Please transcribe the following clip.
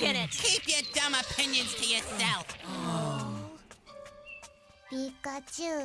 rocking it. Keep your dumb opinions to yourself. Pikachu.